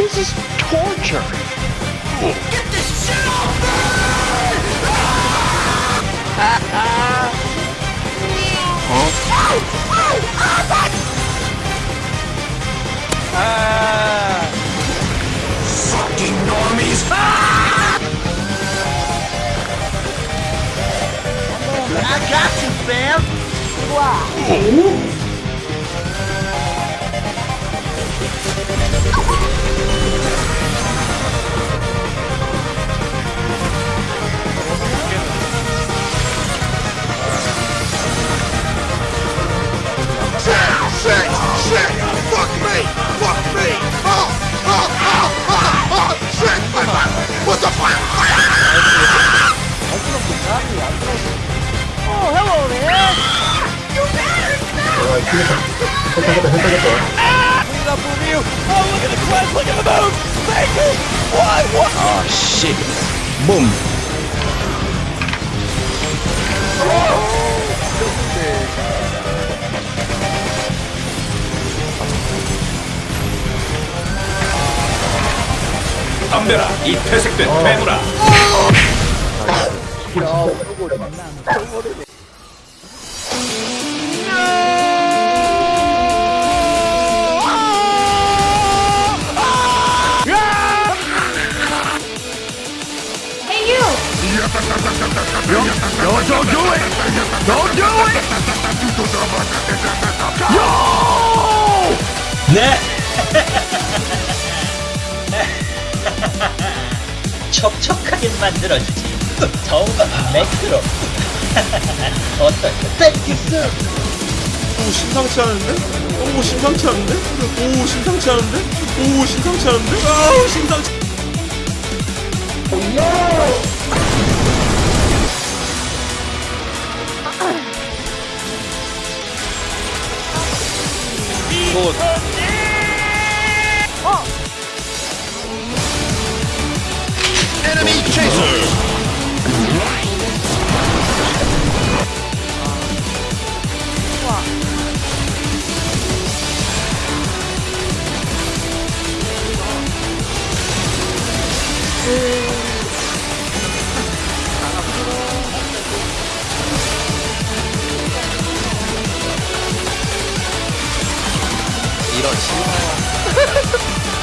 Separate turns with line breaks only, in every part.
This is torture.
Get this shit off me! Ah! Ah! Fucking normies! I got you, fam!
Oh shit. Boom.
덤벼라 이 퇴색된 괴물아 Don't do it! Don't do it!
네! 촉촉하게 만들어주지 더운 건 매크로 어떨까? 땡큐스
오 심상치 않은데? 오 심상치 않은데? 오 심상치 않은데? 오 심상치 않은데? 아우 심상치
Каблук.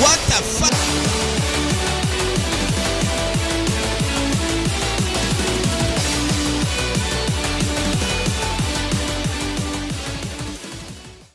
What